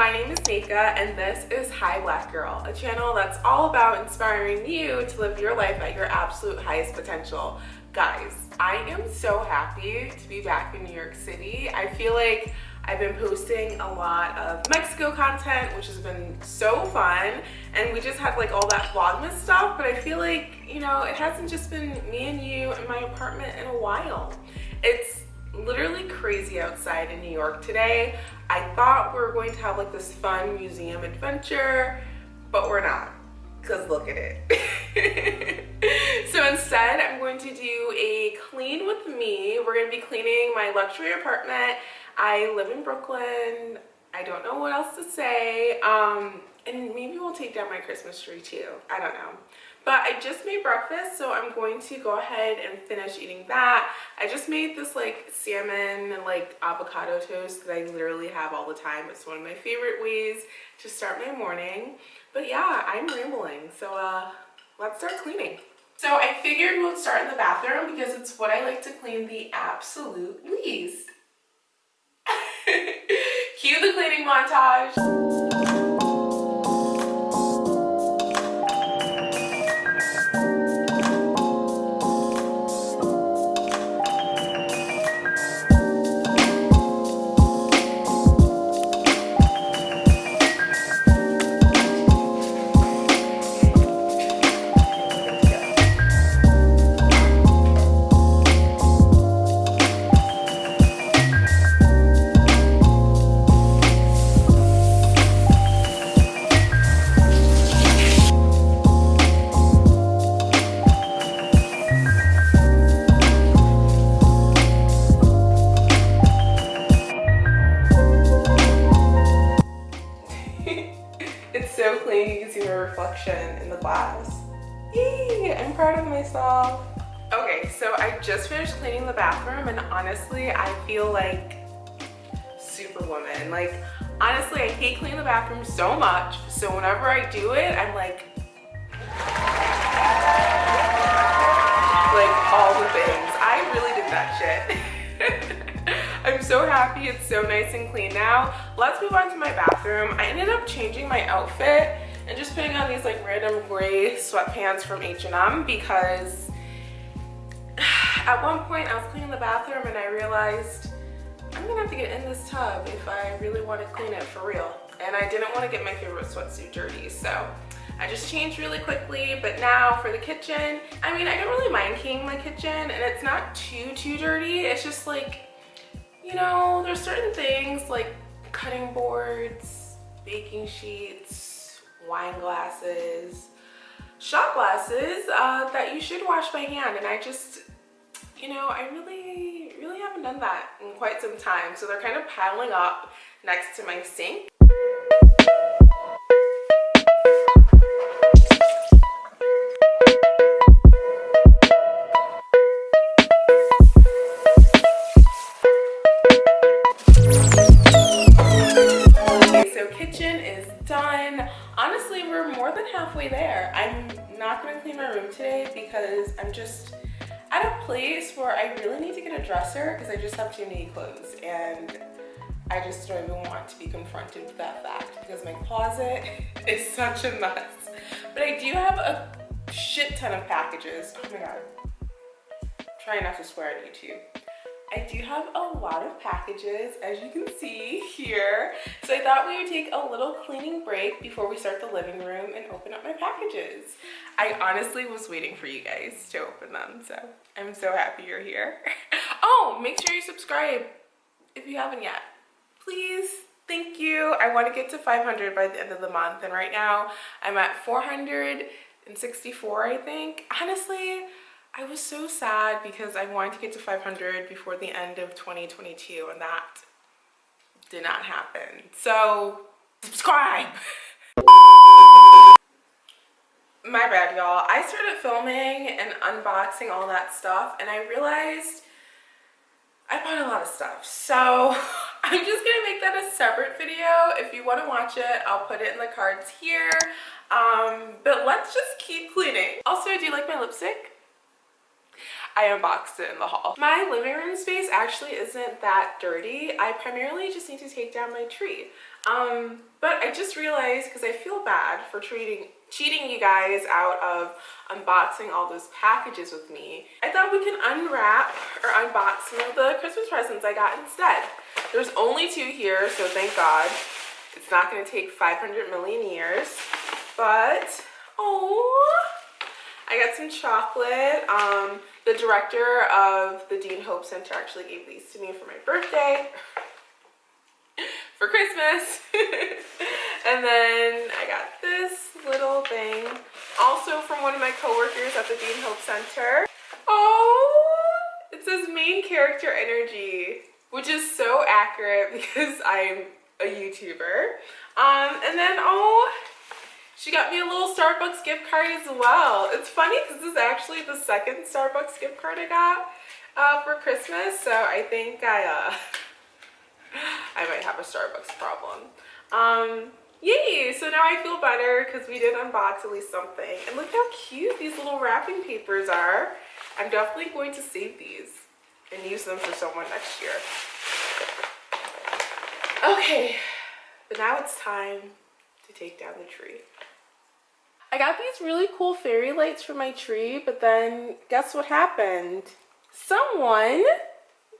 My name is Nika and this is Hi Black Girl, a channel that's all about inspiring you to live your life at your absolute highest potential. Guys, I am so happy to be back in New York City. I feel like I've been posting a lot of Mexico content, which has been so fun. And we just had like all that Vlogmas stuff, but I feel like, you know, it hasn't just been me and you in my apartment in a while. It's literally crazy outside in New York today. I thought we were going to have like this fun museum adventure, but we're not because look at it. so instead, I'm going to do a clean with me. We're going to be cleaning my luxury apartment. I live in Brooklyn. I don't know what else to say. Um, and maybe we'll take down my Christmas tree too. I don't know. But I just made breakfast, so I'm going to go ahead and finish eating that. I just made this like salmon and like avocado toast that I literally have all the time. It's one of my favorite ways to start my morning. But yeah, I'm rambling, so uh, let's start cleaning. So I figured we'll start in the bathroom because it's what I like to clean the absolute least. Cue the cleaning montage. Myself. Okay, so I just finished cleaning the bathroom and honestly, I feel like superwoman. Like, honestly, I hate cleaning the bathroom so much. So whenever I do it, I'm like, like all the things. I really did that shit. I'm so happy it's so nice and clean now. Let's move on to my bathroom. I ended up changing my outfit and just putting on these like random gray sweatpants from H&M because at one point I was cleaning the bathroom and I realized I'm gonna have to get in this tub if I really want to clean it for real. And I didn't want to get my favorite sweatsuit dirty, so I just changed really quickly. But now for the kitchen, I mean, I don't really mind cleaning my kitchen and it's not too, too dirty. It's just like, you know, there's certain things like cutting boards, baking sheets, wine glasses, shot glasses uh, that you should wash by hand. And I just, you know, I really, really haven't done that in quite some time. So they're kind of piling up next to my sink. Dresser because I just have too many clothes and I just don't even want to be confronted with that fact because my closet is such a mess. But I do have a shit ton of packages. Oh my god. Try not to swear at YouTube. I do have a lot of packages as you can see here. So I thought we would take a little cleaning break before we start the living room and open up my packages. I honestly was waiting for you guys to open them. So I'm so happy you're here. oh, make sure you subscribe if you haven't yet. Please, thank you. I want to get to 500 by the end of the month. And right now I'm at 464, I think. Honestly, I was so sad because I wanted to get to 500 before the end of 2022 and that did not happen. So subscribe. My bad y'all. I started filming and unboxing all that stuff and I realized I bought a lot of stuff. So I'm just gonna make that a separate video. If you wanna watch it, I'll put it in the cards here. Um, but let's just keep cleaning. Also, do you like my lipstick? I unboxed it in the haul. My living room space actually isn't that dirty. I primarily just need to take down my tree. Um, but I just realized because I feel bad for treating cheating you guys out of unboxing all those packages with me. I thought we can unwrap or unbox some of the Christmas presents I got instead. There's only two here, so thank God. It's not going to take 500 million years. But, oh, I got some chocolate. Um, the director of the Dean Hope Center actually gave these to me for my birthday for Christmas. and then I got this little thing also from one of my coworkers at the Dean Hope Center. Oh, it says main character energy, which is so accurate because I'm a YouTuber. Um, and then, oh, she got me a little Starbucks gift card as well. It's funny because this is actually the second Starbucks gift card I got uh, for Christmas. So I think I, uh, I might have a Starbucks problem. Um, yay! So now I feel better because we did unbox at least something. And look how cute these little wrapping papers are. I'm definitely going to save these and use them for someone next year. Okay, but now it's time to take down the tree. I got these really cool fairy lights for my tree, but then guess what happened? Someone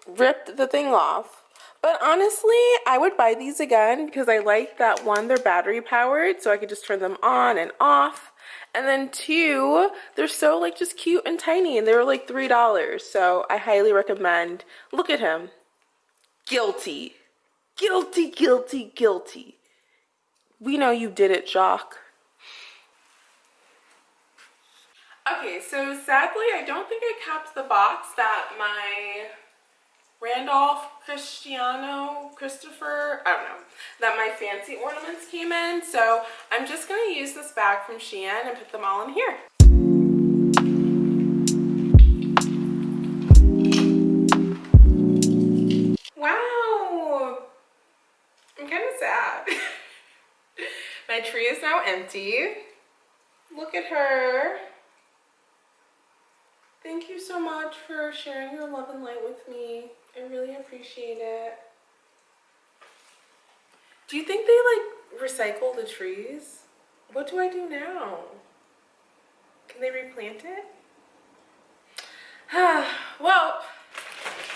ripped the thing off. But honestly, I would buy these again because I like that one, they're battery powered, so I could just turn them on and off. And then two, they're so like just cute and tiny and they were like $3. So I highly recommend. Look at him. Guilty. Guilty, guilty, guilty. We know you did it, Jock. Okay, so sadly, I don't think I kept the box that my Randolph Cristiano Christopher, I don't know, that my fancy ornaments came in. So I'm just going to use this bag from Shein and put them all in here. Wow, I'm kind of sad. my tree is now empty. Look at her. Thank you so much for sharing your love and light with me. I really appreciate it. Do you think they like recycle the trees? What do I do now? Can they replant it? well,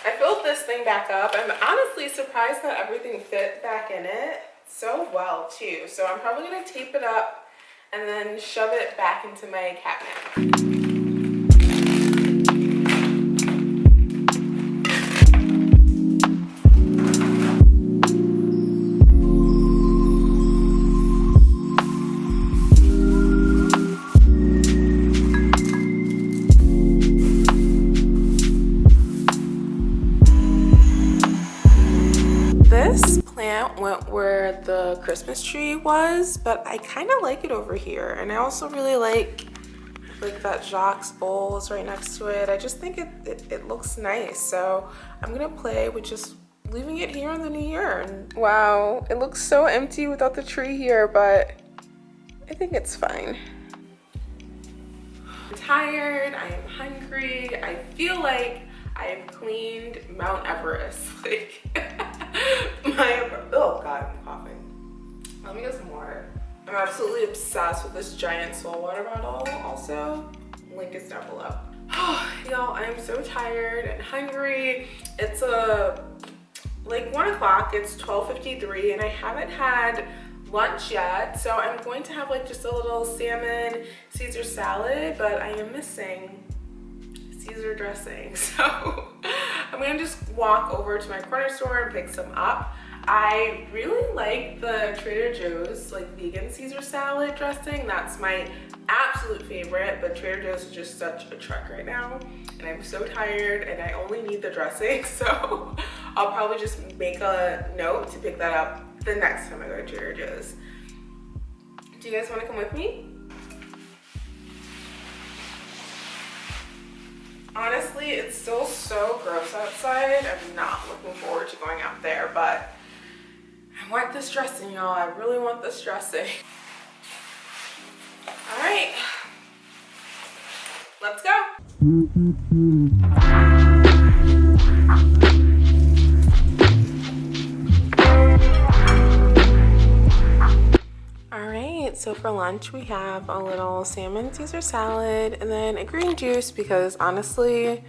I filled this thing back up. I'm honestly surprised that everything fit back in it so well too. So I'm probably gonna tape it up and then shove it back into my cabinet. Went where the Christmas tree was, but I kind of like it over here. And I also really like like that Jacques bowl is right next to it. I just think it, it, it looks nice. So I'm gonna play with just leaving it here in the new year. Wow, it looks so empty without the tree here, but I think it's fine. I'm tired, I am hungry, I feel like I have cleaned Mount Everest. Like obsessed with this giant soul water bottle also. Link is down below. Oh, y'all, I am so tired and hungry. It's a uh, like one o'clock, it's 12.53 and I haven't had lunch yet. So I'm going to have like just a little salmon Caesar salad, but I am missing Caesar dressing. So I'm gonna just walk over to my corner store and pick some up. I really like the Trader Joe's like vegan Caesar salad dressing. That's my absolute favorite, but Trader Joe's is just such a trek right now. And I'm so tired and I only need the dressing. So I'll probably just make a note to pick that up the next time I go to Trader Joe's. Do you guys wanna come with me? honestly it's still so gross outside i'm not looking forward to going out there but I want this dressing, y'all. I really want this dressing. All right, let's go. so for lunch we have a little salmon caesar salad and then a green juice because honestly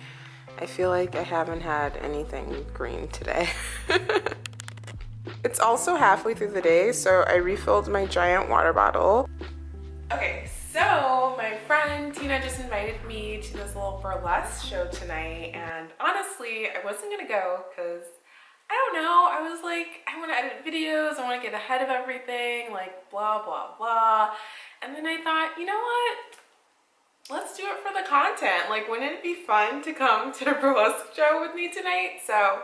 i feel like i haven't had anything green today it's also halfway through the day, so I refilled my giant water bottle. Okay, so my friend Tina just invited me to this little burlesque show tonight and honestly, I wasn't gonna go because I don't know. I was like, I want to edit videos. I want to get ahead of everything, like blah, blah, blah. And then I thought, you know what? Let's do it for the content. Like, wouldn't it be fun to come to the burlesque show with me tonight? So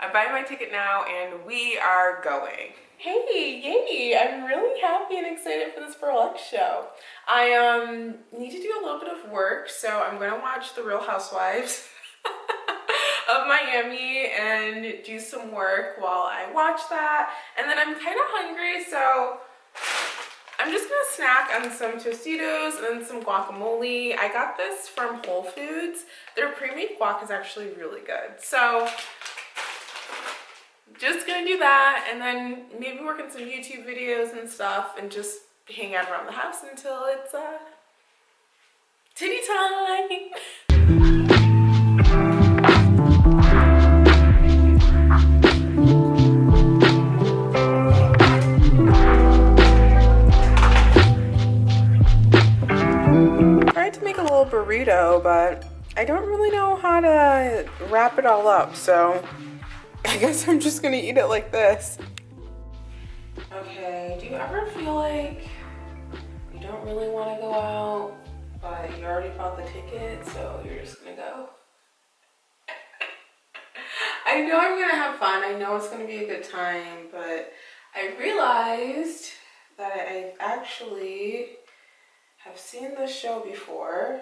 I'm buying my ticket now and we are going. Hey, yay! I'm really happy and excited for this burlesque show. I um need to do a little bit of work, so I'm gonna watch The Real Housewives. of Miami and do some work while I watch that. And then I'm kind of hungry, so I'm just gonna snack on some Tostitos and some guacamole. I got this from Whole Foods. Their pre-made guac is actually really good. So just gonna do that and then maybe work on some YouTube videos and stuff and just hang out around the house until it's uh, titty time. Tried to make a little burrito, but I don't really know how to wrap it all up, so I guess I'm just gonna eat it like this. Okay, do you ever feel like you don't really want to go out, but you already bought the ticket, so you're just gonna go? I know I'm gonna have fun, I know it's gonna be a good time, but I realized that I actually have seen this show before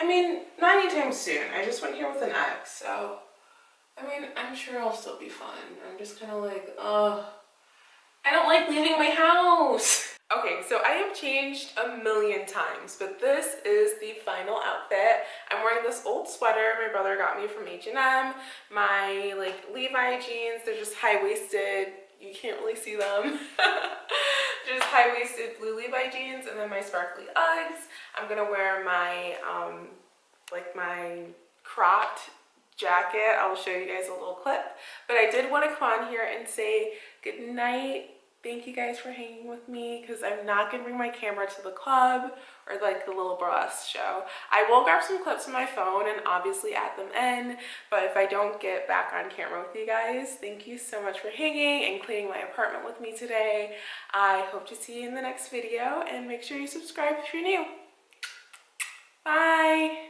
I mean, not anytime soon. I just went here with an ex, so I mean, I'm sure I'll still be fun. I'm just kind of like, ugh, I don't like leaving my house. Okay, so I have changed a million times, but this is the final outfit. I'm wearing this old sweater my brother got me from H&M. My like Levi jeans, they're just high-waisted. You can't really see them. just high-waisted blue Levi jeans and then my sparkly Uggs. I'm gonna wear my um, like my cropped jacket. I'll show you guys a little clip. But I did want to come on here and say good night. Thank you guys for hanging with me because I'm not going to bring my camera to the club or like the little burlesque show. I will grab some clips on my phone and obviously add them in. But if I don't get back on camera with you guys, thank you so much for hanging and cleaning my apartment with me today. I hope to see you in the next video and make sure you subscribe if you're new. Bye.